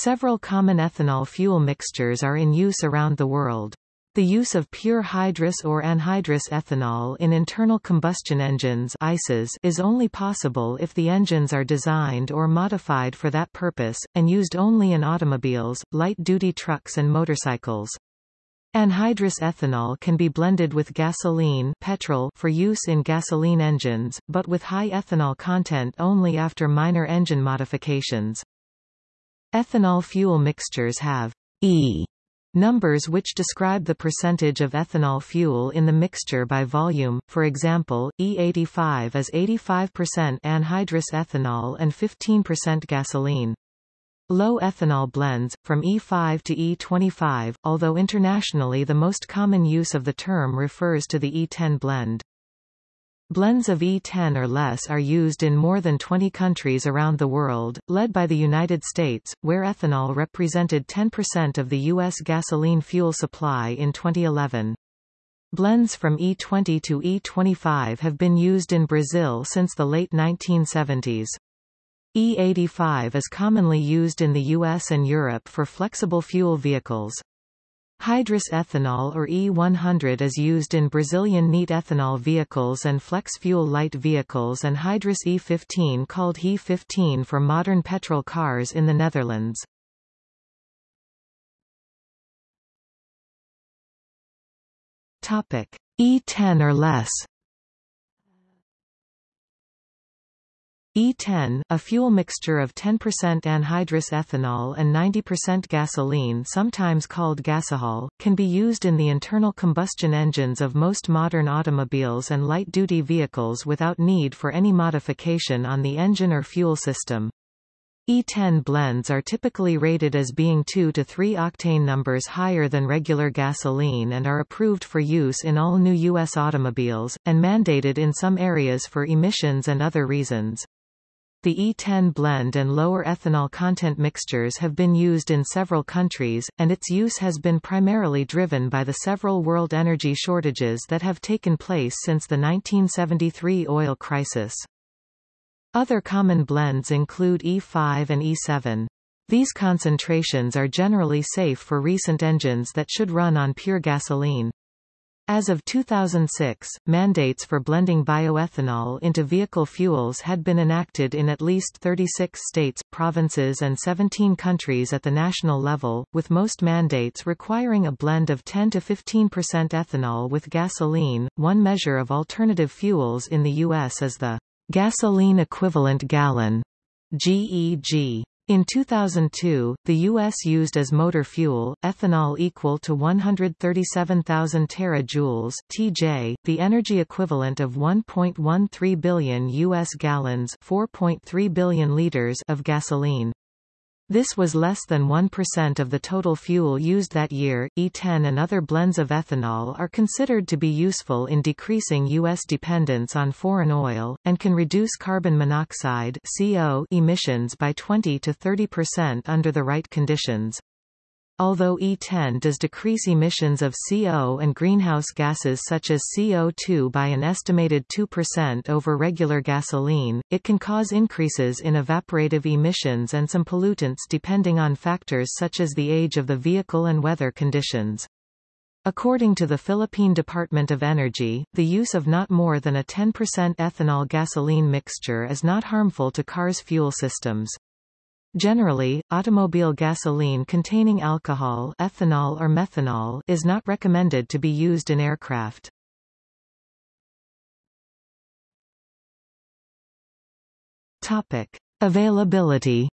Several common ethanol fuel mixtures are in use around the world. The use of pure hydrous or anhydrous ethanol in internal combustion engines ICEs is only possible if the engines are designed or modified for that purpose, and used only in automobiles, light-duty trucks and motorcycles. Anhydrous ethanol can be blended with gasoline petrol for use in gasoline engines, but with high ethanol content only after minor engine modifications. Ethanol fuel mixtures have E Numbers which describe the percentage of ethanol fuel in the mixture by volume, for example, E85 is 85% anhydrous ethanol and 15% gasoline. Low ethanol blends, from E5 to E25, although internationally the most common use of the term refers to the E10 blend. Blends of E10 or less are used in more than 20 countries around the world, led by the United States, where ethanol represented 10% of the U.S. gasoline fuel supply in 2011. Blends from E20 to E25 have been used in Brazil since the late 1970s. E85 is commonly used in the US and Europe for flexible fuel vehicles. Hydrous ethanol or E100 is used in Brazilian neat ethanol vehicles and flex fuel light vehicles and hydrous E15 called HE15 for modern petrol cars in the Netherlands. Topic: E10 or less E10, a fuel mixture of 10% anhydrous ethanol and 90% gasoline sometimes called gasohol, can be used in the internal combustion engines of most modern automobiles and light-duty vehicles without need for any modification on the engine or fuel system. E10 blends are typically rated as being 2 to 3 octane numbers higher than regular gasoline and are approved for use in all new U.S. automobiles, and mandated in some areas for emissions and other reasons. The E10 blend and lower ethanol content mixtures have been used in several countries, and its use has been primarily driven by the several world energy shortages that have taken place since the 1973 oil crisis. Other common blends include E5 and E7. These concentrations are generally safe for recent engines that should run on pure gasoline. As of 2006, mandates for blending bioethanol into vehicle fuels had been enacted in at least 36 states, provinces and 17 countries at the national level, with most mandates requiring a blend of 10 to 15% ethanol with gasoline. One measure of alternative fuels in the U.S. is the gasoline equivalent gallon GEG. In 2002, the U.S. used as motor fuel, ethanol equal to 137,000 terajoules (TJ), the energy equivalent of 1.13 billion U.S. gallons (4.3 billion liters) of gasoline. This was less than 1% of the total fuel used that year. E10 and other blends of ethanol are considered to be useful in decreasing U.S. dependence on foreign oil, and can reduce carbon monoxide CO emissions by 20 to 30% under the right conditions. Although E10 does decrease emissions of CO and greenhouse gases such as CO2 by an estimated 2% over regular gasoline, it can cause increases in evaporative emissions and some pollutants depending on factors such as the age of the vehicle and weather conditions. According to the Philippine Department of Energy, the use of not more than a 10% ethanol gasoline mixture is not harmful to cars' fuel systems. Generally, automobile gasoline containing alcohol ethanol or methanol is not recommended to be used in aircraft. Topic. Availability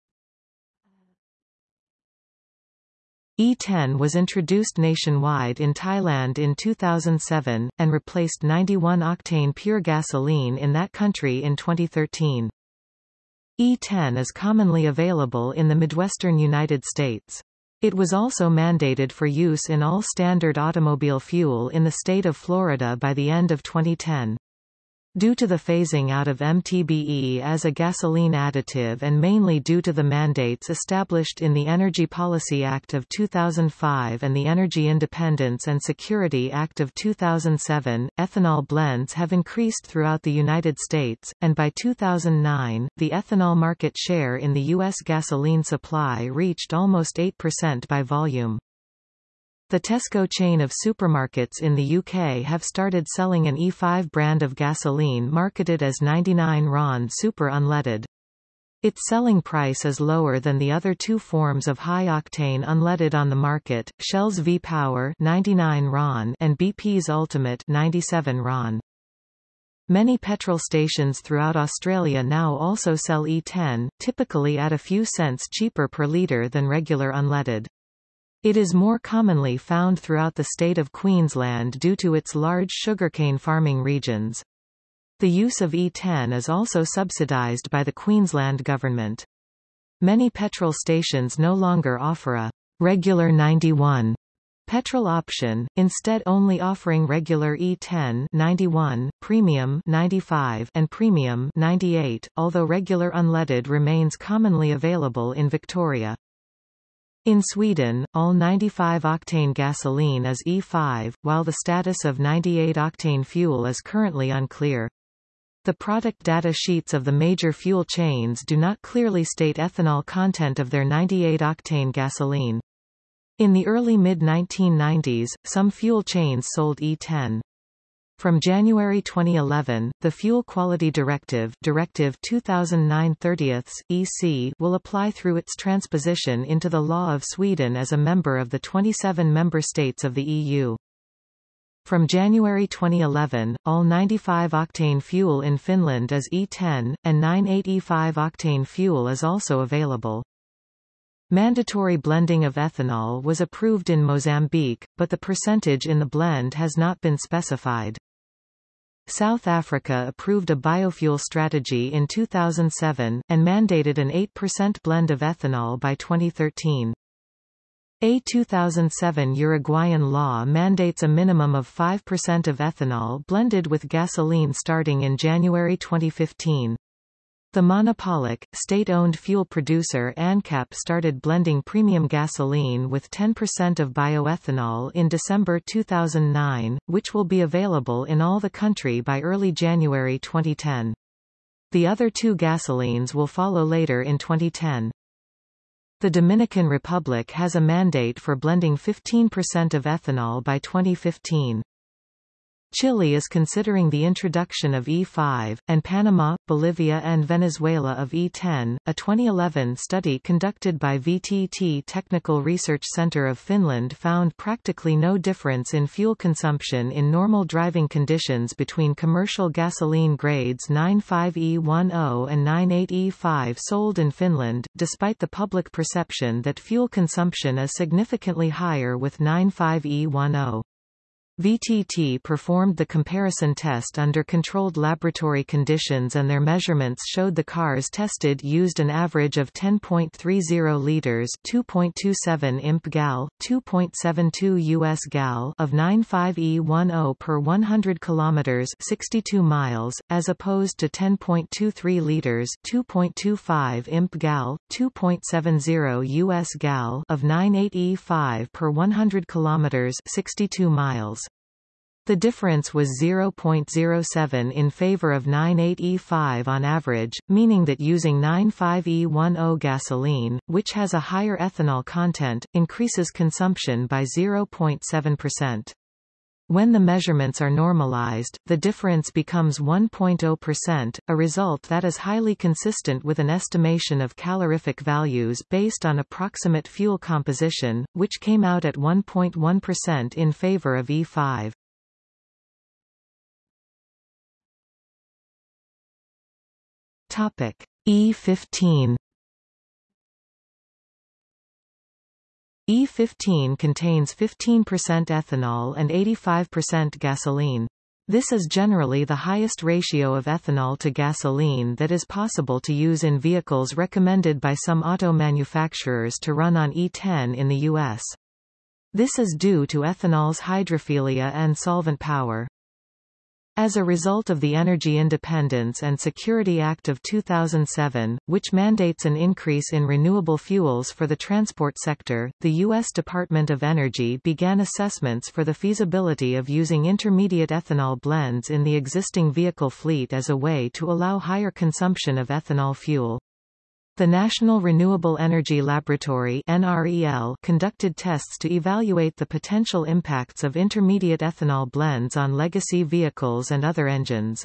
E10 was introduced nationwide in Thailand in 2007, and replaced 91-octane pure gasoline in that country in 2013. E10 is commonly available in the Midwestern United States. It was also mandated for use in all standard automobile fuel in the state of Florida by the end of 2010. Due to the phasing out of MTBE as a gasoline additive and mainly due to the mandates established in the Energy Policy Act of 2005 and the Energy Independence and Security Act of 2007, ethanol blends have increased throughout the United States, and by 2009, the ethanol market share in the U.S. gasoline supply reached almost 8% by volume. The Tesco chain of supermarkets in the UK have started selling an E5 brand of gasoline marketed as 99 RON Super Unleaded. Its selling price is lower than the other two forms of high-octane unleaded on the market, Shell's V-Power 99 RON and BP's Ultimate 97 RON. Many petrol stations throughout Australia now also sell E10, typically at a few cents cheaper per litre than regular unleaded. It is more commonly found throughout the state of Queensland due to its large sugarcane farming regions. The use of E10 is also subsidised by the Queensland Government. Many petrol stations no longer offer a regular 91 petrol option, instead only offering regular E10 91, premium 95 and premium 98, although regular unleaded remains commonly available in Victoria. In Sweden, all 95-octane gasoline is E5, while the status of 98-octane fuel is currently unclear. The product data sheets of the major fuel chains do not clearly state ethanol content of their 98-octane gasoline. In the early mid-1990s, some fuel chains sold E10. From January 2011, the Fuel Quality Directive Directive 2009/30 EC will apply through its transposition into the law of Sweden as a member of the 27 member states of the EU. From January 2011, all 95-octane fuel in Finland is E10, and 98E5-octane fuel is also available. Mandatory blending of ethanol was approved in Mozambique, but the percentage in the blend has not been specified. South Africa approved a biofuel strategy in 2007, and mandated an 8% blend of ethanol by 2013. A 2007 Uruguayan law mandates a minimum of 5% of ethanol blended with gasoline starting in January 2015. The monopolic, state-owned fuel producer ANCAP started blending premium gasoline with 10% of bioethanol in December 2009, which will be available in all the country by early January 2010. The other two gasolines will follow later in 2010. The Dominican Republic has a mandate for blending 15% of ethanol by 2015. Chile is considering the introduction of E5, and Panama, Bolivia and Venezuela of E10. A 2011 study conducted by VTT Technical Research Center of Finland found practically no difference in fuel consumption in normal driving conditions between commercial gasoline grades 95E10 and 98E5 sold in Finland, despite the public perception that fuel consumption is significantly higher with 95E10. VTT performed the comparison test under controlled laboratory conditions and their measurements showed the cars tested used an average of 10.30 liters 2.27 imp gal, 2.72 US gal of 95E10 per 100 kilometers 62 miles, as opposed to 10.23 liters 2.25 imp gal, 2.70 US gal of 98E5 per 100 kilometers 62 miles. The difference was 0.07 in favor of 98E5 on average, meaning that using 95E10 gasoline, which has a higher ethanol content, increases consumption by 0.7%. When the measurements are normalized, the difference becomes 1.0%, a result that is highly consistent with an estimation of calorific values based on approximate fuel composition, which came out at 1.1% in favor of E5. Topic E15 E15 contains 15% ethanol and 85% gasoline. This is generally the highest ratio of ethanol to gasoline that is possible to use in vehicles recommended by some auto manufacturers to run on E10 in the U.S. This is due to ethanol's hydrophilia and solvent power. As a result of the Energy Independence and Security Act of 2007, which mandates an increase in renewable fuels for the transport sector, the U.S. Department of Energy began assessments for the feasibility of using intermediate ethanol blends in the existing vehicle fleet as a way to allow higher consumption of ethanol fuel. The National Renewable Energy Laboratory NREL conducted tests to evaluate the potential impacts of intermediate ethanol blends on legacy vehicles and other engines.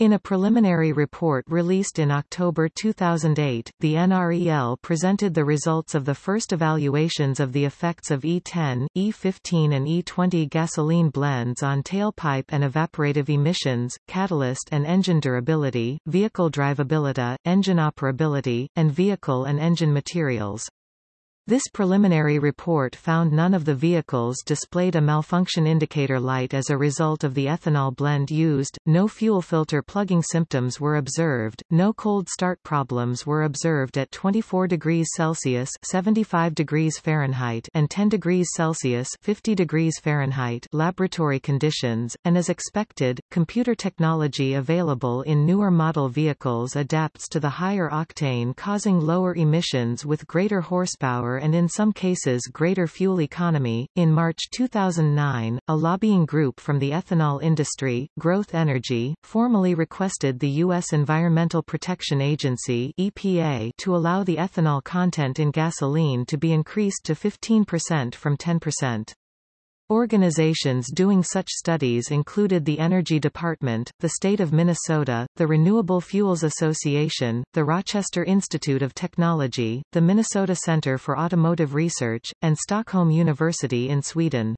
In a preliminary report released in October 2008, the NREL presented the results of the first evaluations of the effects of E10, E15 and E20 gasoline blends on tailpipe and evaporative emissions, catalyst and engine durability, vehicle drivability, engine operability, and vehicle and engine materials. This preliminary report found none of the vehicles displayed a malfunction indicator light as a result of the ethanol blend used, no fuel filter plugging symptoms were observed, no cold start problems were observed at 24 degrees Celsius 75 degrees Fahrenheit and 10 degrees Celsius 50 degrees Fahrenheit laboratory conditions, and as expected, computer technology available in newer model vehicles adapts to the higher octane causing lower emissions with greater horsepower and in some cases greater fuel economy. In March 2009, a lobbying group from the ethanol industry, Growth Energy, formally requested the U.S. Environmental Protection Agency EPA to allow the ethanol content in gasoline to be increased to 15% from 10%. Organizations doing such studies included the Energy Department, the State of Minnesota, the Renewable Fuels Association, the Rochester Institute of Technology, the Minnesota Center for Automotive Research, and Stockholm University in Sweden.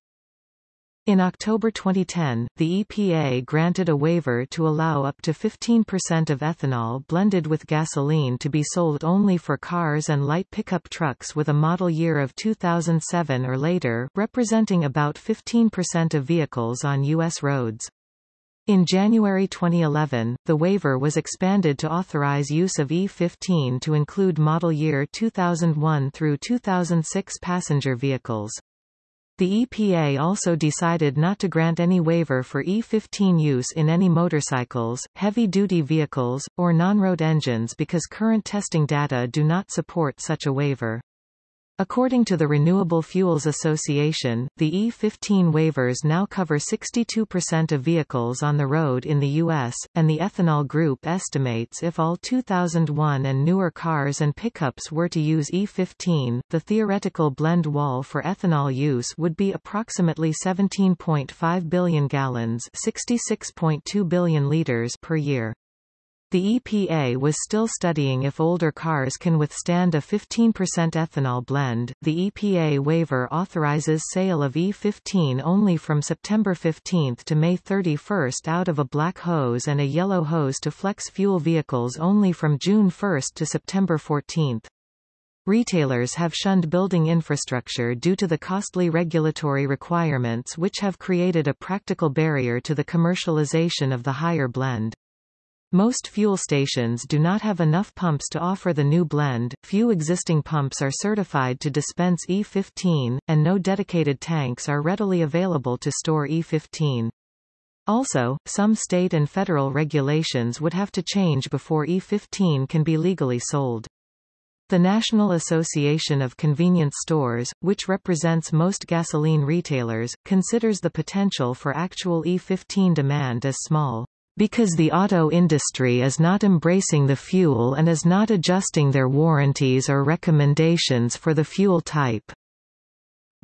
In October 2010, the EPA granted a waiver to allow up to 15% of ethanol blended with gasoline to be sold only for cars and light pickup trucks with a model year of 2007 or later, representing about 15% of vehicles on U.S. roads. In January 2011, the waiver was expanded to authorize use of E15 to include model year 2001 through 2006 passenger vehicles. The EPA also decided not to grant any waiver for E15 use in any motorcycles, heavy-duty vehicles, or non-road engines because current testing data do not support such a waiver. According to the Renewable Fuels Association, the E15 waivers now cover 62% of vehicles on the road in the U.S., and the Ethanol Group estimates if all 2001 and newer cars and pickups were to use E15, the theoretical blend wall for ethanol use would be approximately 17.5 billion gallons 66.2 billion liters per year. The EPA was still studying if older cars can withstand a 15% ethanol blend. The EPA waiver authorizes sale of E15 only from September 15 to May 31 out of a black hose and a yellow hose to flex fuel vehicles only from June 1 to September 14. Retailers have shunned building infrastructure due to the costly regulatory requirements which have created a practical barrier to the commercialization of the higher blend. Most fuel stations do not have enough pumps to offer the new blend, few existing pumps are certified to dispense E15, and no dedicated tanks are readily available to store E15. Also, some state and federal regulations would have to change before E15 can be legally sold. The National Association of Convenience Stores, which represents most gasoline retailers, considers the potential for actual E15 demand as small because the auto industry is not embracing the fuel and is not adjusting their warranties or recommendations for the fuel type.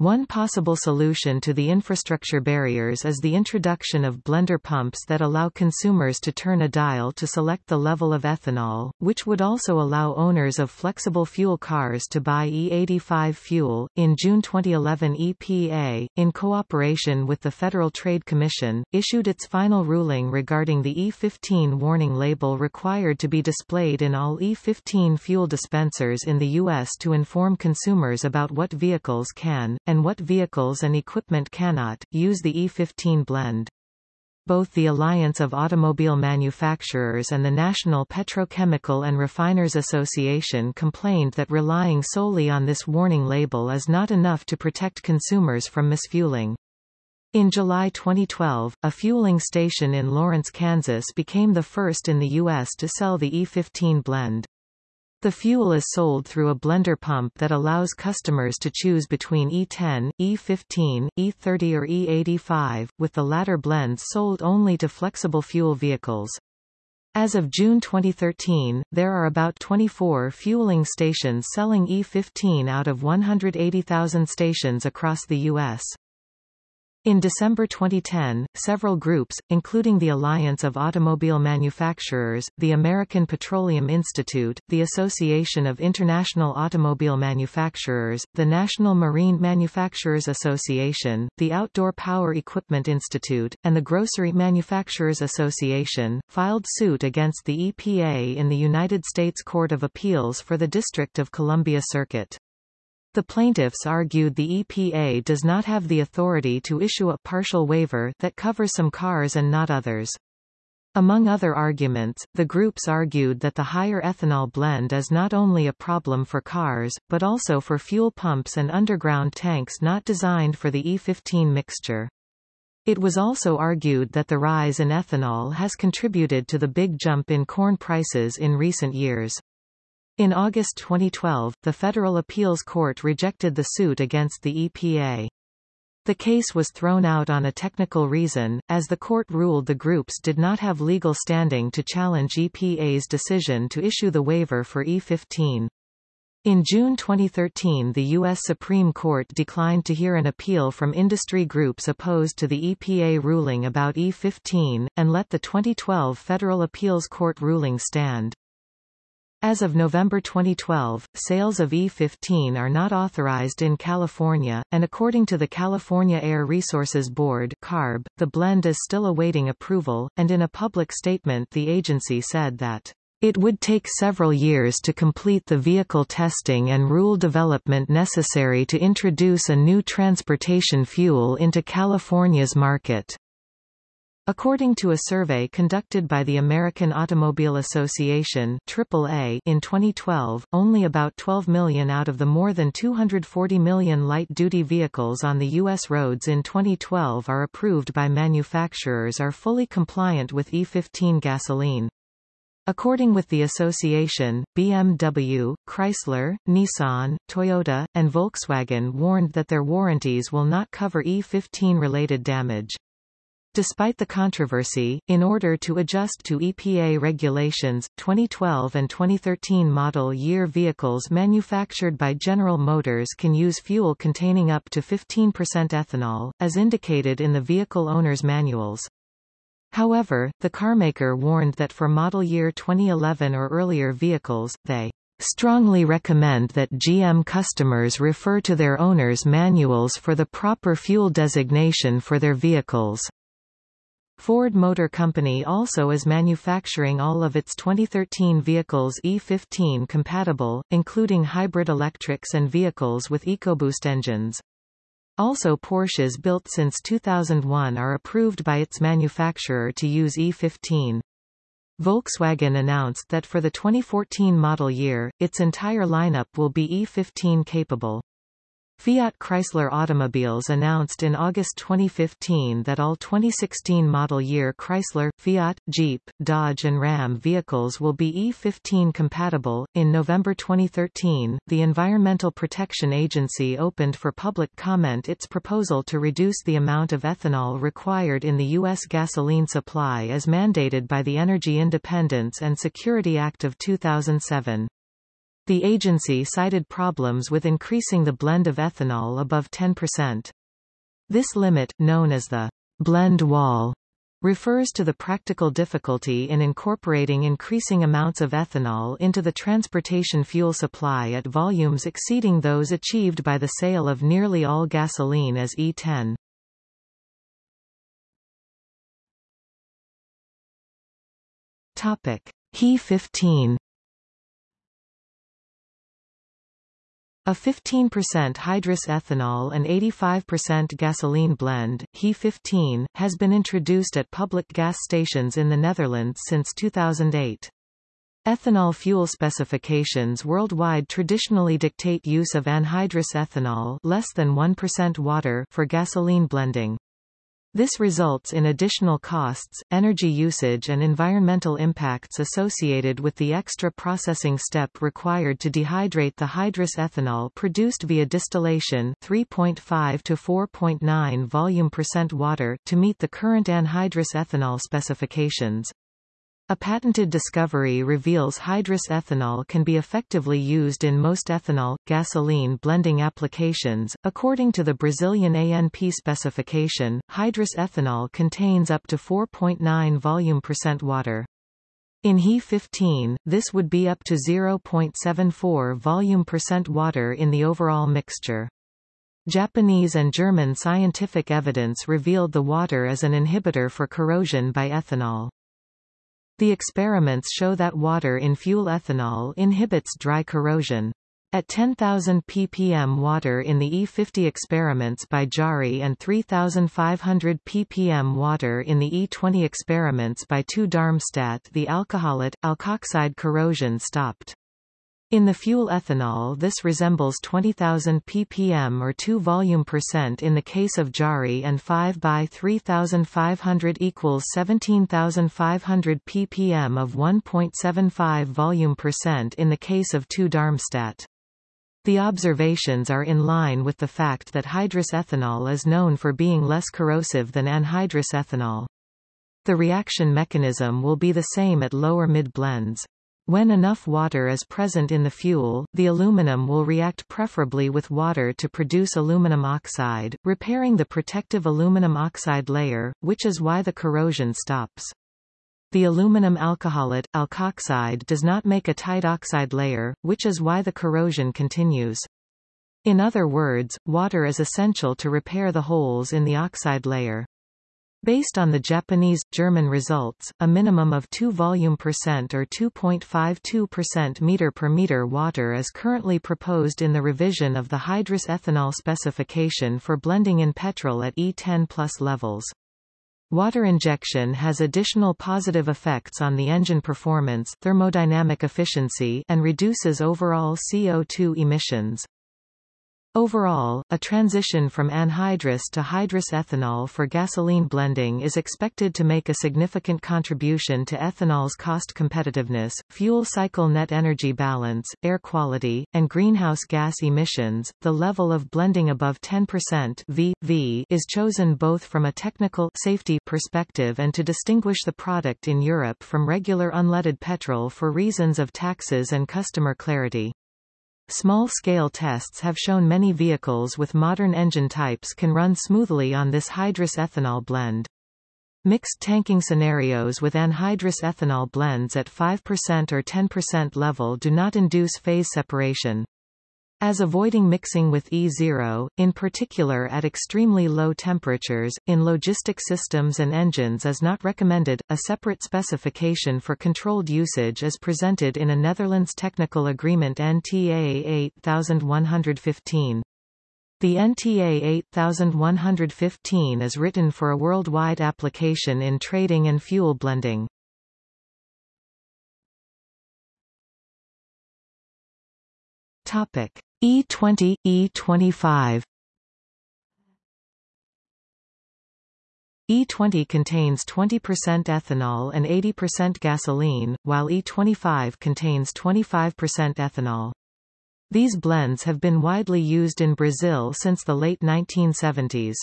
One possible solution to the infrastructure barriers is the introduction of blender pumps that allow consumers to turn a dial to select the level of ethanol, which would also allow owners of flexible fuel cars to buy E85 fuel. In June 2011, EPA, in cooperation with the Federal Trade Commission, issued its final ruling regarding the E15 warning label required to be displayed in all E15 fuel dispensers in the U.S. to inform consumers about what vehicles can, and what vehicles and equipment cannot, use the E15 blend. Both the Alliance of Automobile Manufacturers and the National Petrochemical and Refiners Association complained that relying solely on this warning label is not enough to protect consumers from misfueling. In July 2012, a fueling station in Lawrence, Kansas became the first in the U.S. to sell the E15 blend. The fuel is sold through a blender pump that allows customers to choose between E10, E15, E30 or E85, with the latter blends sold only to flexible fuel vehicles. As of June 2013, there are about 24 fueling stations selling E15 out of 180,000 stations across the U.S. In December 2010, several groups, including the Alliance of Automobile Manufacturers, the American Petroleum Institute, the Association of International Automobile Manufacturers, the National Marine Manufacturers Association, the Outdoor Power Equipment Institute, and the Grocery Manufacturers Association, filed suit against the EPA in the United States Court of Appeals for the District of Columbia Circuit. The plaintiffs argued the EPA does not have the authority to issue a partial waiver that covers some cars and not others. Among other arguments, the groups argued that the higher ethanol blend is not only a problem for cars, but also for fuel pumps and underground tanks not designed for the E15 mixture. It was also argued that the rise in ethanol has contributed to the big jump in corn prices in recent years. In August 2012, the Federal Appeals Court rejected the suit against the EPA. The case was thrown out on a technical reason, as the court ruled the groups did not have legal standing to challenge EPA's decision to issue the waiver for E15. In June 2013 the U.S. Supreme Court declined to hear an appeal from industry groups opposed to the EPA ruling about E15, and let the 2012 Federal Appeals Court ruling stand. As of November 2012, sales of E15 are not authorized in California, and according to the California Air Resources Board CARB, the blend is still awaiting approval, and in a public statement the agency said that it would take several years to complete the vehicle testing and rule development necessary to introduce a new transportation fuel into California's market. According to a survey conducted by the American Automobile Association AAA in 2012, only about 12 million out of the more than 240 million light-duty vehicles on the U.S. roads in 2012 are approved by manufacturers are fully compliant with E15 gasoline. According with the association, BMW, Chrysler, Nissan, Toyota, and Volkswagen warned that their warranties will not cover E15-related damage. Despite the controversy, in order to adjust to EPA regulations, 2012 and 2013 model year vehicles manufactured by General Motors can use fuel containing up to 15% ethanol, as indicated in the vehicle owner's manuals. However, the carmaker warned that for model year 2011 or earlier vehicles, they strongly recommend that GM customers refer to their owner's manuals for the proper fuel designation for their vehicles. Ford Motor Company also is manufacturing all of its 2013 vehicles E15 compatible, including hybrid electrics and vehicles with EcoBoost engines. Also Porsches built since 2001 are approved by its manufacturer to use E15. Volkswagen announced that for the 2014 model year, its entire lineup will be E15 capable. Fiat Chrysler Automobiles announced in August 2015 that all 2016 model year Chrysler, Fiat, Jeep, Dodge and Ram vehicles will be E15 compatible. In November 2013, the Environmental Protection Agency opened for public comment its proposal to reduce the amount of ethanol required in the U.S. gasoline supply as mandated by the Energy Independence and Security Act of 2007. The agency cited problems with increasing the blend of ethanol above 10%. This limit, known as the blend wall, refers to the practical difficulty in incorporating increasing amounts of ethanol into the transportation fuel supply at volumes exceeding those achieved by the sale of nearly all gasoline as E10. Topic: HE15 A 15% hydrous ethanol and 85% gasoline blend, HE15, has been introduced at public gas stations in the Netherlands since 2008. Ethanol fuel specifications worldwide traditionally dictate use of anhydrous ethanol less than 1% water for gasoline blending. This results in additional costs, energy usage and environmental impacts associated with the extra processing step required to dehydrate the hydrous ethanol produced via distillation 3.5 to 4.9 volume percent water to meet the current anhydrous ethanol specifications. A patented discovery reveals hydrous ethanol can be effectively used in most ethanol, gasoline blending applications. According to the Brazilian ANP specification, hydrous ethanol contains up to 4.9 volume percent water. In HE15, this would be up to 0.74 volume percent water in the overall mixture. Japanese and German scientific evidence revealed the water as an inhibitor for corrosion by ethanol. The experiments show that water in fuel ethanol inhibits dry corrosion. At 10,000 ppm water in the E50 experiments by Jari and 3,500 ppm water in the E20 experiments by TU Darmstadt the alcoholate, alkoxide corrosion stopped. In the fuel ethanol this resembles 20,000 ppm or 2 volume percent in the case of Jari and 5 by 3,500 equals 17,500 ppm of 1.75 volume percent in the case of TU Darmstadt. The observations are in line with the fact that hydrous ethanol is known for being less corrosive than anhydrous ethanol. The reaction mechanism will be the same at lower mid blends. When enough water is present in the fuel, the aluminum will react preferably with water to produce aluminum oxide, repairing the protective aluminum oxide layer, which is why the corrosion stops. The aluminum alcoholate, alkoxide does not make a tight oxide layer, which is why the corrosion continues. In other words, water is essential to repair the holes in the oxide layer. Based on the Japanese-German results, a minimum of 2 volume percent or 2.52% meter per meter water is currently proposed in the revision of the hydrous ethanol specification for blending in petrol at E10 plus levels. Water injection has additional positive effects on the engine performance thermodynamic efficiency and reduces overall CO2 emissions. Overall, a transition from anhydrous to hydrous ethanol for gasoline blending is expected to make a significant contribution to ethanol's cost competitiveness, fuel cycle net energy balance, air quality, and greenhouse gas emissions. The level of blending above 10% v, v is chosen both from a technical safety perspective and to distinguish the product in Europe from regular unleaded petrol for reasons of taxes and customer clarity. Small-scale tests have shown many vehicles with modern engine types can run smoothly on this hydrous ethanol blend. Mixed tanking scenarios with anhydrous ethanol blends at 5% or 10% level do not induce phase separation. As avoiding mixing with E0, in particular at extremely low temperatures, in logistic systems and engines is not recommended, a separate specification for controlled usage is presented in a Netherlands Technical Agreement NTA 8115. The NTA 8115 is written for a worldwide application in trading and fuel blending. Topic. E20, E25 E20 contains 20% ethanol and 80% gasoline, while E25 contains 25% ethanol. These blends have been widely used in Brazil since the late 1970s.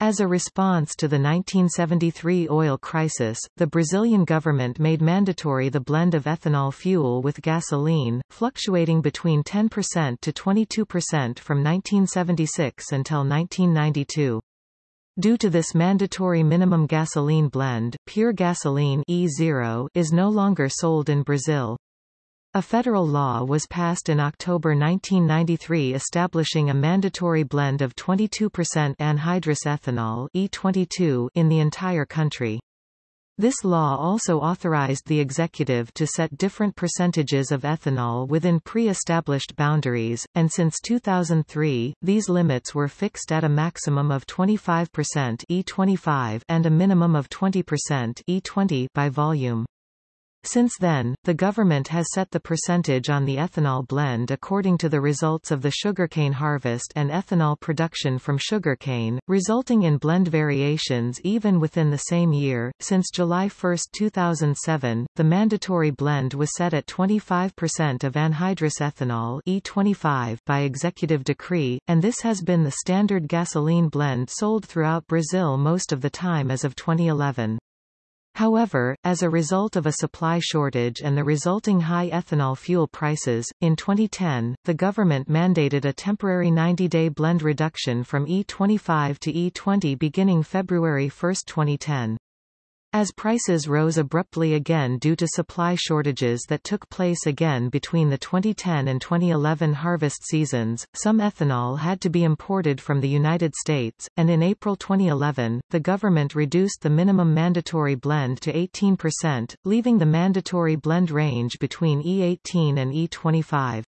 As a response to the 1973 oil crisis, the Brazilian government made mandatory the blend of ethanol fuel with gasoline, fluctuating between 10% to 22% from 1976 until 1992. Due to this mandatory minimum gasoline blend, pure gasoline E0 is no longer sold in Brazil. A federal law was passed in October 1993 establishing a mandatory blend of 22% anhydrous ethanol E22 in the entire country. This law also authorized the executive to set different percentages of ethanol within pre-established boundaries, and since 2003, these limits were fixed at a maximum of 25% E25 and a minimum of 20% E20 by volume. Since then, the government has set the percentage on the ethanol blend according to the results of the sugarcane harvest and ethanol production from sugarcane, resulting in blend variations even within the same year. Since July 1, 2007, the mandatory blend was set at 25% of anhydrous ethanol E25 by executive decree, and this has been the standard gasoline blend sold throughout Brazil most of the time as of 2011. However, as a result of a supply shortage and the resulting high ethanol fuel prices, in 2010, the government mandated a temporary 90-day blend reduction from E25 to E20 beginning February 1, 2010. As prices rose abruptly again due to supply shortages that took place again between the 2010 and 2011 harvest seasons, some ethanol had to be imported from the United States, and in April 2011, the government reduced the minimum mandatory blend to 18%, leaving the mandatory blend range between E18 and E25.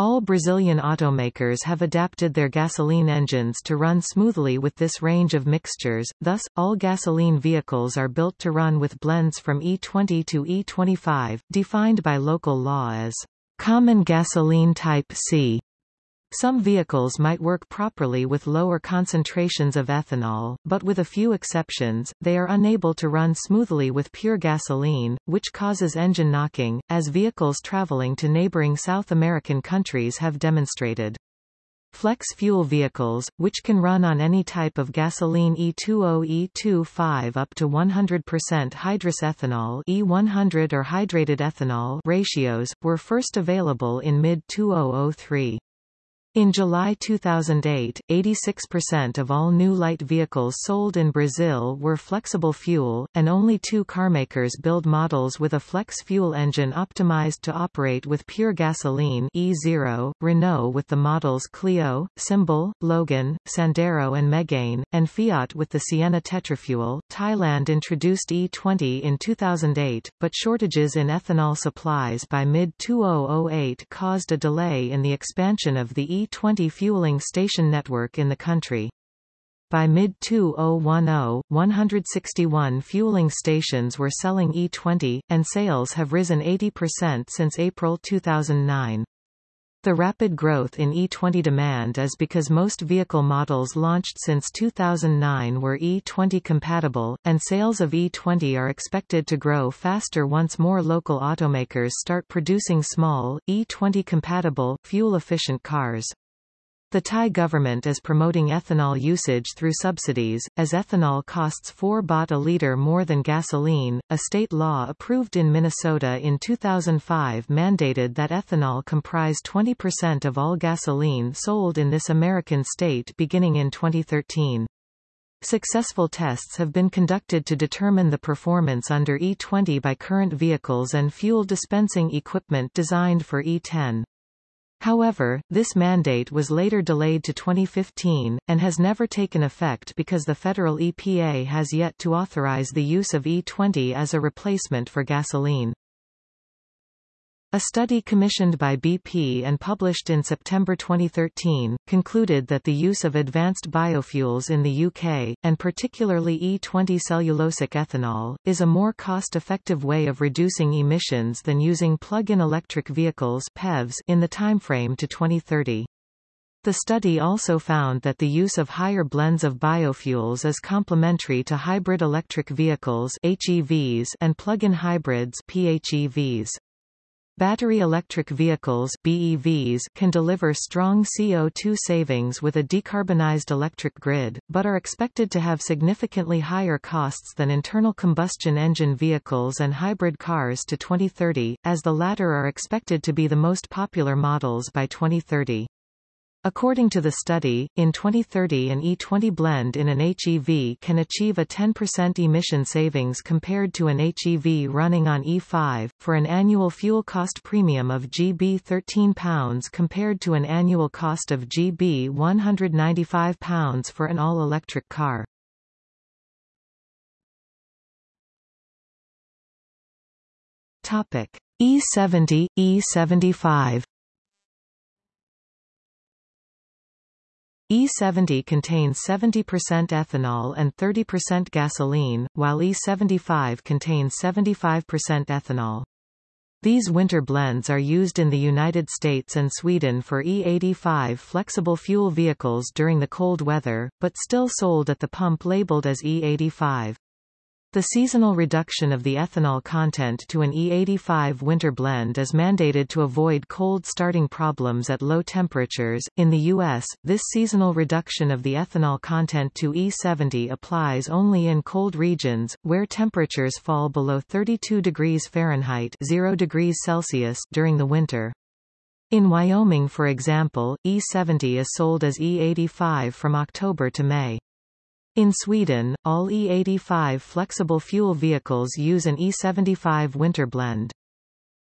All Brazilian automakers have adapted their gasoline engines to run smoothly with this range of mixtures, thus, all gasoline vehicles are built to run with blends from E20 to E25, defined by local law as common gasoline type C. Some vehicles might work properly with lower concentrations of ethanol, but with a few exceptions, they are unable to run smoothly with pure gasoline, which causes engine knocking, as vehicles traveling to neighboring South American countries have demonstrated. Flex fuel vehicles, which can run on any type of gasoline E20 E25 up to 100% hydrous ethanol E100 or hydrated ethanol ratios, were first available in mid-2003. In July 2008, 86% of all new light vehicles sold in Brazil were flexible fuel, and only two carmakers build models with a flex fuel engine optimized to operate with pure gasoline E0, Renault with the models Clio, Symbol, Logan, Sandero and Megane, and Fiat with the Siena Tetrafuel. Thailand introduced E20 in 2008, but shortages in ethanol supplies by mid-2008 caused a delay in the expansion of the E E20 fueling station network in the country. By mid-2010, 161 fueling stations were selling E20, and sales have risen 80% since April 2009. The rapid growth in E20 demand is because most vehicle models launched since 2009 were E20 compatible, and sales of E20 are expected to grow faster once more local automakers start producing small, E20 compatible, fuel-efficient cars. The Thai government is promoting ethanol usage through subsidies, as ethanol costs 4 baht a litre more than gasoline. A state law approved in Minnesota in 2005 mandated that ethanol comprise 20% of all gasoline sold in this American state beginning in 2013. Successful tests have been conducted to determine the performance under E20 by current vehicles and fuel dispensing equipment designed for E10. However, this mandate was later delayed to 2015, and has never taken effect because the federal EPA has yet to authorize the use of E20 as a replacement for gasoline. A study commissioned by BP and published in September 2013, concluded that the use of advanced biofuels in the UK, and particularly E20 cellulosic ethanol, is a more cost-effective way of reducing emissions than using plug-in electric vehicles PEVs in the timeframe to 2030. The study also found that the use of higher blends of biofuels is complementary to hybrid electric vehicles HEVs and plug-in hybrids PHEVs. Battery electric vehicles BEVs can deliver strong CO2 savings with a decarbonized electric grid, but are expected to have significantly higher costs than internal combustion engine vehicles and hybrid cars to 2030, as the latter are expected to be the most popular models by 2030. According to the study, in 2030 an E20 blend in an HEV can achieve a 10% emission savings compared to an HEV running on E5, for an annual fuel cost premium of GB £13 compared to an annual cost of GB £195 for an all-electric car. E70, E75 E70 contains 70% ethanol and 30% gasoline, while E75 contains 75% ethanol. These winter blends are used in the United States and Sweden for E85 flexible fuel vehicles during the cold weather, but still sold at the pump labeled as E85. The seasonal reduction of the ethanol content to an E85 winter blend is mandated to avoid cold starting problems at low temperatures. In the U.S., this seasonal reduction of the ethanol content to E70 applies only in cold regions, where temperatures fall below 32 degrees Fahrenheit 0 degrees Celsius during the winter. In Wyoming for example, E70 is sold as E85 from October to May. In Sweden, all E85 flexible fuel vehicles use an E75 winter blend.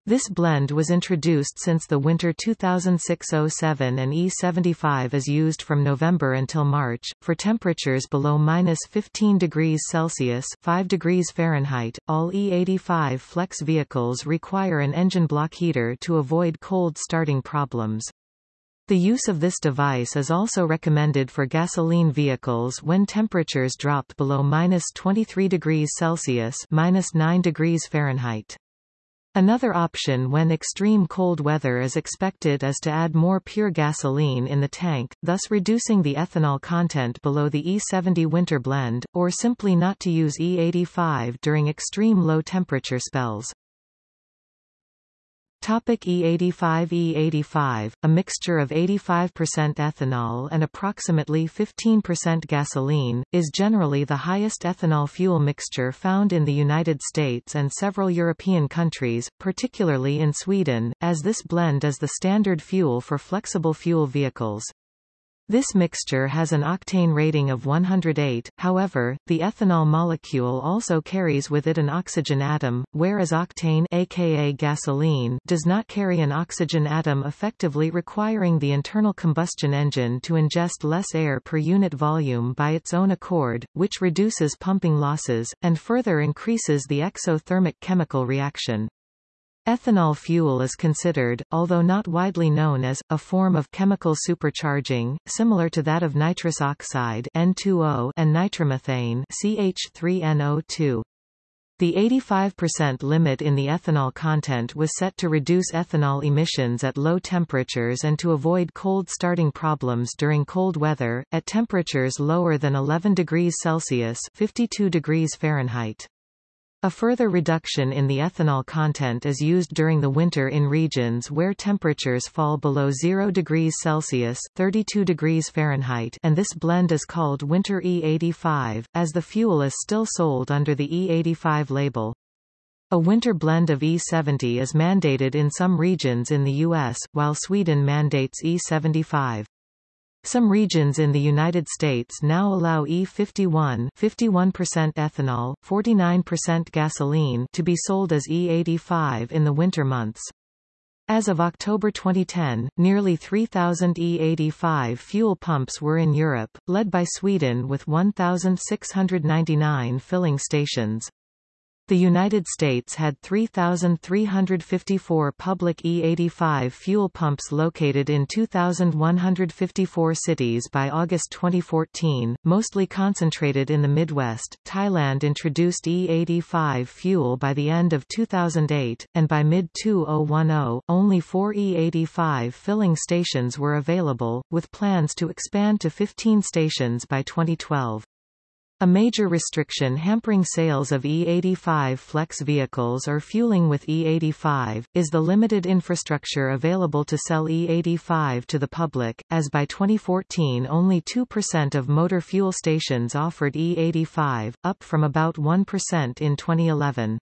This blend was introduced since the winter 2006-07 and E75 is used from November until March, for temperatures below minus 15 degrees Celsius 5 degrees Fahrenheit. All E85 flex vehicles require an engine block heater to avoid cold starting problems. The use of this device is also recommended for gasoline vehicles when temperatures drop below minus 23 degrees Celsius minus 9 degrees Fahrenheit. Another option when extreme cold weather is expected is to add more pure gasoline in the tank, thus reducing the ethanol content below the E70 winter blend, or simply not to use E85 during extreme low temperature spells. Topic E85 E85, a mixture of 85% ethanol and approximately 15% gasoline, is generally the highest ethanol fuel mixture found in the United States and several European countries, particularly in Sweden, as this blend is the standard fuel for flexible fuel vehicles. This mixture has an octane rating of 108, however, the ethanol molecule also carries with it an oxygen atom, whereas octane aka gasoline does not carry an oxygen atom effectively requiring the internal combustion engine to ingest less air per unit volume by its own accord, which reduces pumping losses, and further increases the exothermic chemical reaction. Ethanol fuel is considered, although not widely known as, a form of chemical supercharging, similar to that of nitrous oxide N2O and nitromethane CH3NO2. The 85% limit in the ethanol content was set to reduce ethanol emissions at low temperatures and to avoid cold starting problems during cold weather, at temperatures lower than 11 degrees Celsius 52 degrees Fahrenheit. A further reduction in the ethanol content is used during the winter in regions where temperatures fall below 0 degrees Celsius 32 degrees Fahrenheit and this blend is called Winter E85, as the fuel is still sold under the E85 label. A winter blend of E70 is mandated in some regions in the U.S., while Sweden mandates E75. Some regions in the United States now allow E51 51% ethanol, 49% gasoline to be sold as E85 in the winter months. As of October 2010, nearly 3,000 E85 fuel pumps were in Europe, led by Sweden with 1,699 filling stations. The United States had 3,354 public E85 fuel pumps located in 2,154 cities by August 2014, mostly concentrated in the Midwest. Thailand introduced E85 fuel by the end of 2008, and by mid-2010, only four E85 filling stations were available, with plans to expand to 15 stations by 2012. A major restriction hampering sales of E85 flex vehicles or fueling with E85, is the limited infrastructure available to sell E85 to the public, as by 2014 only 2% of motor fuel stations offered E85, up from about 1% in 2011.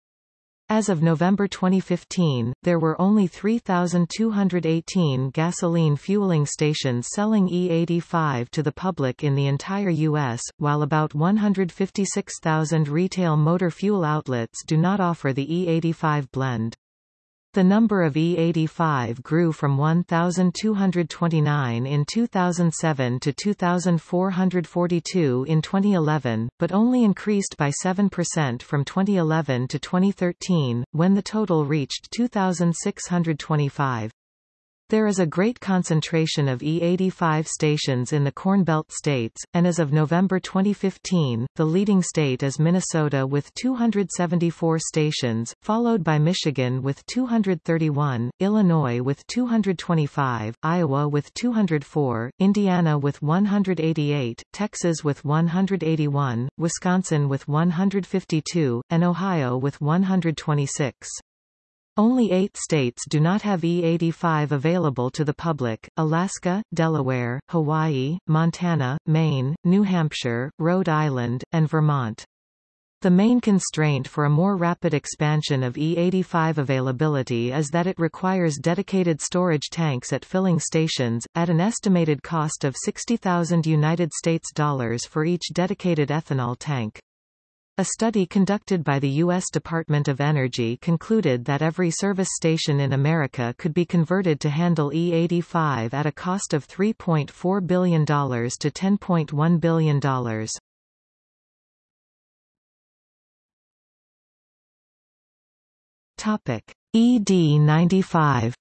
As of November 2015, there were only 3,218 gasoline fueling stations selling E85 to the public in the entire U.S., while about 156,000 retail motor fuel outlets do not offer the E85 blend. The number of E85 grew from 1,229 in 2007 to 2,442 in 2011, but only increased by 7% from 2011 to 2013, when the total reached 2,625. There is a great concentration of E85 stations in the Corn Belt states, and as of November 2015, the leading state is Minnesota with 274 stations, followed by Michigan with 231, Illinois with 225, Iowa with 204, Indiana with 188, Texas with 181, Wisconsin with 152, and Ohio with 126. Only eight states do not have E85 available to the public, Alaska, Delaware, Hawaii, Montana, Maine, New Hampshire, Rhode Island, and Vermont. The main constraint for a more rapid expansion of E85 availability is that it requires dedicated storage tanks at filling stations, at an estimated cost of 60,000 United States dollars for each dedicated ethanol tank. A study conducted by the U.S. Department of Energy concluded that every service station in America could be converted to handle E85 at a cost of $3.4 billion to $10.1 billion. Topic: ED95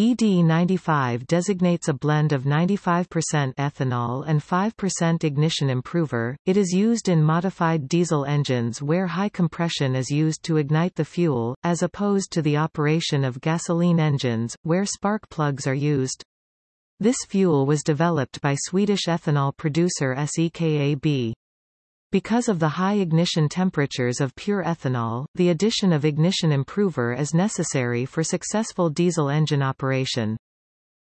ED95 designates a blend of 95% ethanol and 5% ignition improver. It is used in modified diesel engines where high compression is used to ignite the fuel, as opposed to the operation of gasoline engines, where spark plugs are used. This fuel was developed by Swedish ethanol producer SEKAB. Because of the high ignition temperatures of pure ethanol, the addition of ignition improver is necessary for successful diesel engine operation.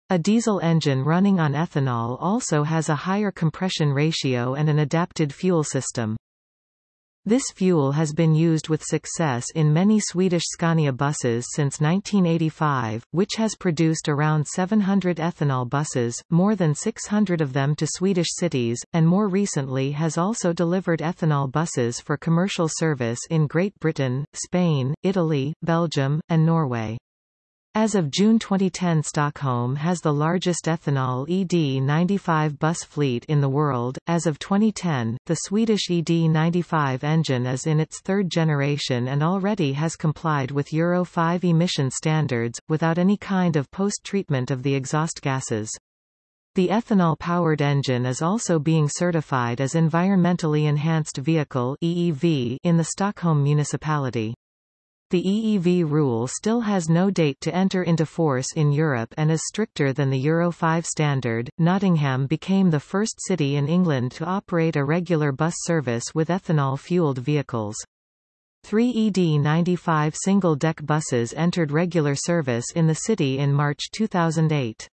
A diesel engine running on ethanol also has a higher compression ratio and an adapted fuel system. This fuel has been used with success in many Swedish Scania buses since 1985, which has produced around 700 ethanol buses, more than 600 of them to Swedish cities, and more recently has also delivered ethanol buses for commercial service in Great Britain, Spain, Italy, Belgium, and Norway. As of June 2010 Stockholm has the largest ethanol ED95 bus fleet in the world. As of 2010, the Swedish ED95 engine is in its third generation and already has complied with Euro 5 emission standards, without any kind of post-treatment of the exhaust gases. The ethanol-powered engine is also being certified as Environmentally Enhanced Vehicle EEV in the Stockholm municipality. The EEV rule still has no date to enter into force in Europe and is stricter than the Euro 5 standard. Nottingham became the first city in England to operate a regular bus service with ethanol-fueled vehicles. Three ED95 single-deck buses entered regular service in the city in March 2008.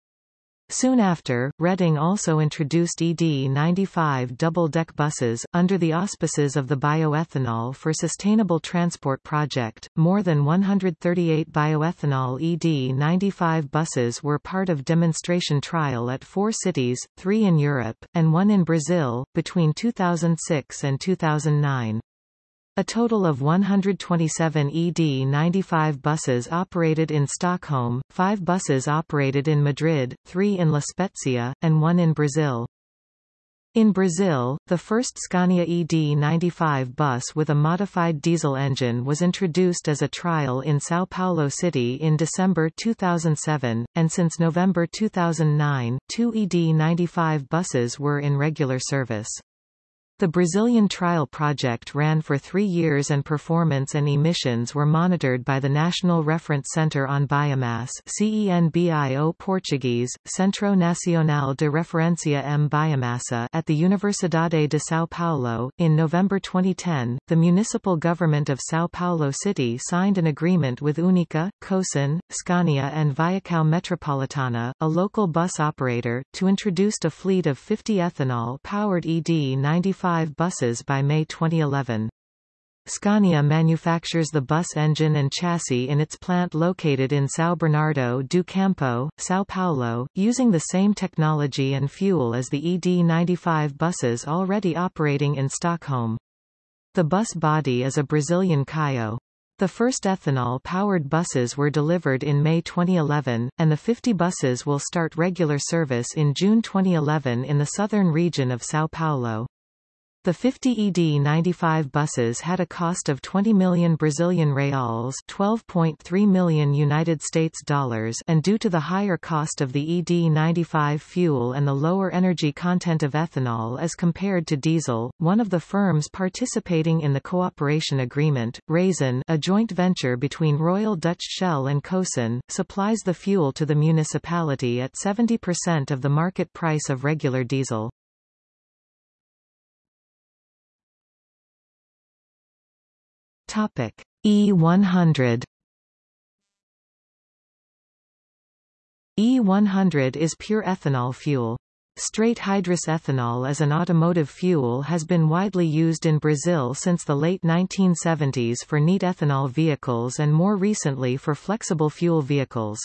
Soon after, Reading also introduced ED95 double-deck buses, under the auspices of the Bioethanol for Sustainable Transport project. More than 138 bioethanol ED95 buses were part of demonstration trial at four cities, three in Europe, and one in Brazil, between 2006 and 2009. A total of 127 ED95 buses operated in Stockholm, five buses operated in Madrid, three in La Spezia, and one in Brazil. In Brazil, the first Scania ED95 bus with a modified diesel engine was introduced as a trial in São Paulo City in December 2007, and since November 2009, two ED95 buses were in regular service. The Brazilian trial project ran for three years and performance and emissions were monitored by the National Reference Center on Biomass CENBIO Portuguese, Centro Nacional de Referencia em Biomassa at the Universidade de São Paulo. In November 2010, the municipal government of São Paulo City signed an agreement with Unica, Cosan, Scania and Viação Metropolitana, a local bus operator, to introduce a fleet of 50 ethanol-powered ED95 5 buses by May 2011. Scania manufactures the bus engine and chassis in its plant located in São Bernardo do Campo, São Paulo, using the same technology and fuel as the ED95 buses already operating in Stockholm. The bus body is a Brazilian Caio. The first ethanol-powered buses were delivered in May 2011, and the 50 buses will start regular service in June 2011 in the southern region of São Paulo. The 50 ED95 buses had a cost of 20 million Brazilian reals, 12.3 million United States dollars, and due to the higher cost of the ED95 fuel and the lower energy content of ethanol as compared to diesel, one of the firms participating in the cooperation agreement, Raízen, a joint venture between Royal Dutch Shell and Cosan, supplies the fuel to the municipality at 70% of the market price of regular diesel. Topic E100 E100 is pure ethanol fuel. Straight hydrous ethanol as an automotive fuel has been widely used in Brazil since the late 1970s for neat ethanol vehicles and more recently for flexible fuel vehicles.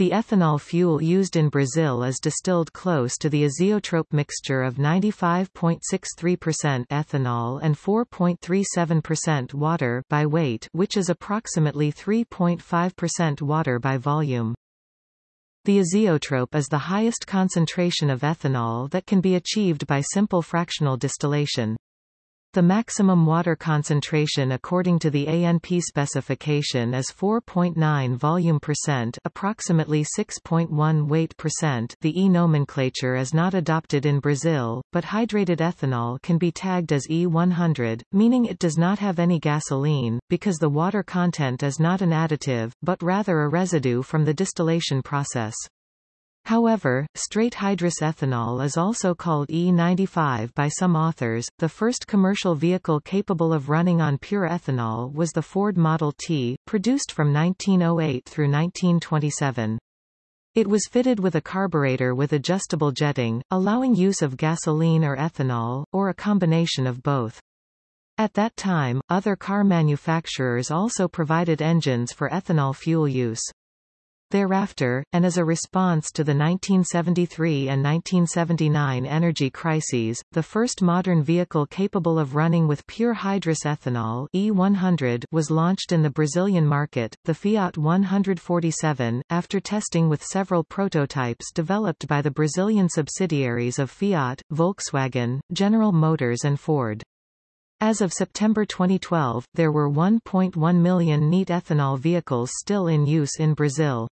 The ethanol fuel used in Brazil is distilled close to the azeotrope mixture of 95.63% ethanol and 4.37% water by weight which is approximately 3.5% water by volume. The azeotrope is the highest concentration of ethanol that can be achieved by simple fractional distillation. The maximum water concentration according to the ANP specification is 4.9 volume percent approximately 6.1 weight percent the E nomenclature is not adopted in Brazil, but hydrated ethanol can be tagged as E100, meaning it does not have any gasoline, because the water content is not an additive, but rather a residue from the distillation process. However, straight hydrous ethanol is also called E95 by some authors. The first commercial vehicle capable of running on pure ethanol was the Ford Model T, produced from 1908 through 1927. It was fitted with a carburetor with adjustable jetting, allowing use of gasoline or ethanol, or a combination of both. At that time, other car manufacturers also provided engines for ethanol fuel use. Thereafter, and as a response to the 1973 and 1979 energy crises, the first modern vehicle capable of running with pure hydrous ethanol E100 was launched in the Brazilian market, the Fiat 147, after testing with several prototypes developed by the Brazilian subsidiaries of Fiat, Volkswagen, General Motors and Ford. As of September 2012, there were 1.1 million neat ethanol vehicles still in use in Brazil.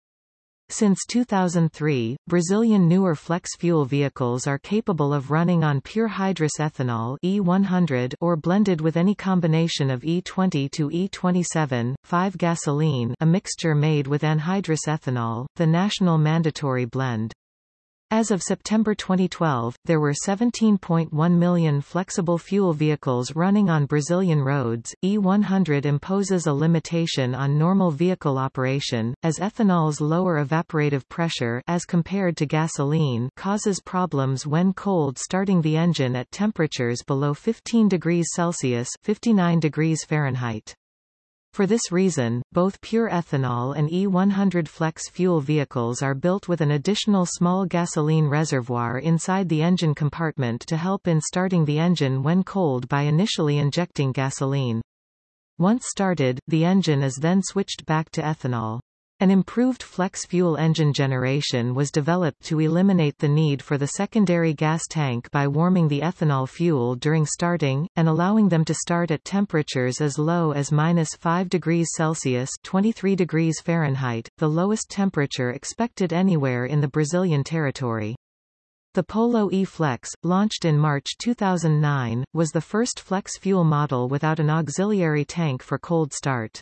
Since 2003, Brazilian newer flex-fuel vehicles are capable of running on pure hydrous ethanol E100 or blended with any combination of E20 to E27, 5 gasoline a mixture made with anhydrous ethanol, the national mandatory blend. As of September 2012, there were 17.1 million flexible fuel vehicles running on Brazilian roads. E100 imposes a limitation on normal vehicle operation, as ethanol's lower evaporative pressure as compared to gasoline causes problems when cold starting the engine at temperatures below 15 degrees Celsius 59 degrees Fahrenheit. For this reason, both pure ethanol and E100 flex fuel vehicles are built with an additional small gasoline reservoir inside the engine compartment to help in starting the engine when cold by initially injecting gasoline. Once started, the engine is then switched back to ethanol. An improved flex-fuel engine generation was developed to eliminate the need for the secondary gas tank by warming the ethanol fuel during starting, and allowing them to start at temperatures as low as minus 5 degrees Celsius 23 degrees Fahrenheit, the lowest temperature expected anywhere in the Brazilian territory. The Polo E-Flex, launched in March 2009, was the first flex-fuel model without an auxiliary tank for cold start.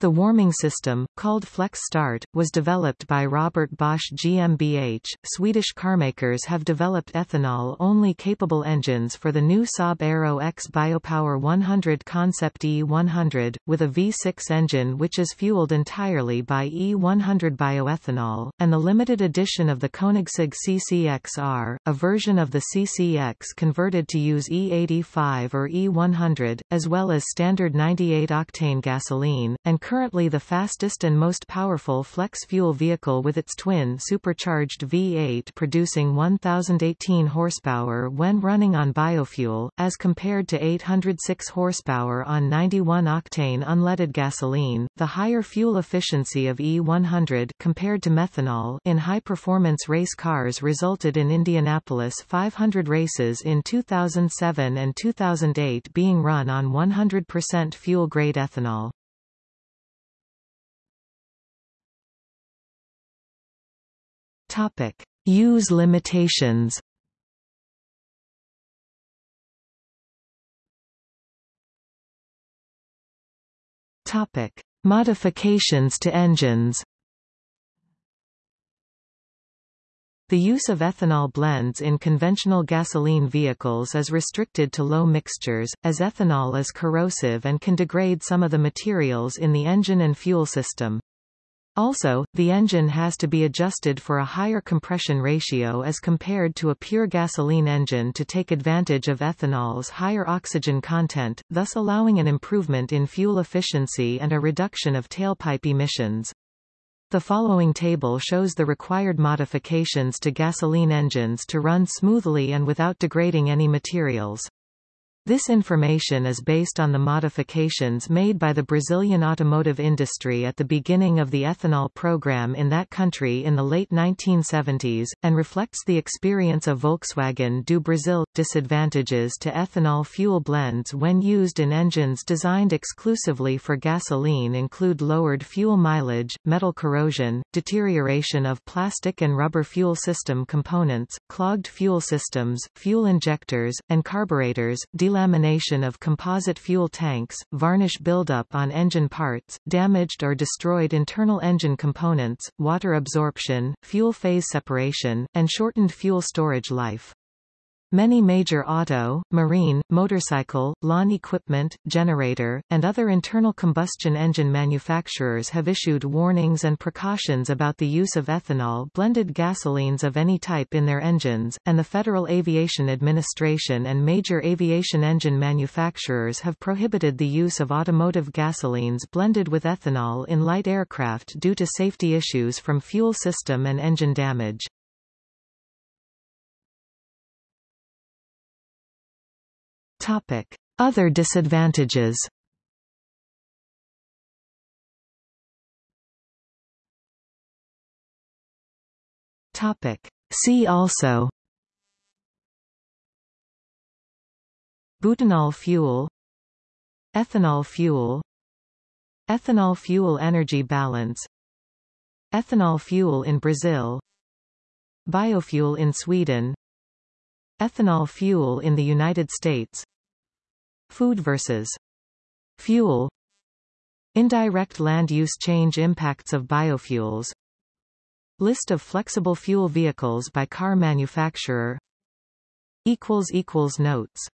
The warming system, called Flex Start, was developed by Robert Bosch GmbH. Swedish carmakers have developed ethanol-only capable engines for the new Saab Aero X Biopower 100 Concept E100, with a V6 engine which is fueled entirely by E100 bioethanol, and the limited edition of the Koenigsegg CCXR, a version of the CCX converted to use E85 or E100, as well as standard 98-octane gasoline, and currently the fastest and most powerful flex-fuel vehicle with its twin supercharged V8 producing 1018 horsepower when running on biofuel, as compared to 806 horsepower on 91-octane unleaded gasoline. The higher fuel efficiency of E100 compared to methanol in high-performance race cars resulted in Indianapolis 500 races in 2007 and 2008 being run on 100% fuel-grade ethanol. Topic: Use limitations. Topic: Modifications to engines. The use of ethanol blends in conventional gasoline vehicles is restricted to low mixtures, as ethanol is corrosive and can degrade some of the materials in the engine and fuel system. Also, the engine has to be adjusted for a higher compression ratio as compared to a pure gasoline engine to take advantage of ethanol's higher oxygen content, thus allowing an improvement in fuel efficiency and a reduction of tailpipe emissions. The following table shows the required modifications to gasoline engines to run smoothly and without degrading any materials. This information is based on the modifications made by the Brazilian automotive industry at the beginning of the ethanol program in that country in the late 1970s, and reflects the experience of Volkswagen do Brasil. Disadvantages to ethanol fuel blends when used in engines designed exclusively for gasoline include lowered fuel mileage, metal corrosion, deterioration of plastic and rubber fuel system components, clogged fuel systems, fuel injectors, and carburetors, delamination of composite fuel tanks, varnish buildup on engine parts, damaged or destroyed internal engine components, water absorption, fuel phase separation, and shortened fuel storage life. Many major auto, marine, motorcycle, lawn equipment, generator, and other internal combustion engine manufacturers have issued warnings and precautions about the use of ethanol blended gasolines of any type in their engines, and the Federal Aviation Administration and major aviation engine manufacturers have prohibited the use of automotive gasolines blended with ethanol in light aircraft due to safety issues from fuel system and engine damage. Topic: Other disadvantages. Topic: See also. Butanol fuel. Ethanol fuel. Ethanol fuel energy balance. Ethanol fuel in Brazil. Biofuel in Sweden. Ethanol fuel in the United States Food versus fuel Indirect land use change impacts of biofuels List of flexible fuel vehicles by car manufacturer Notes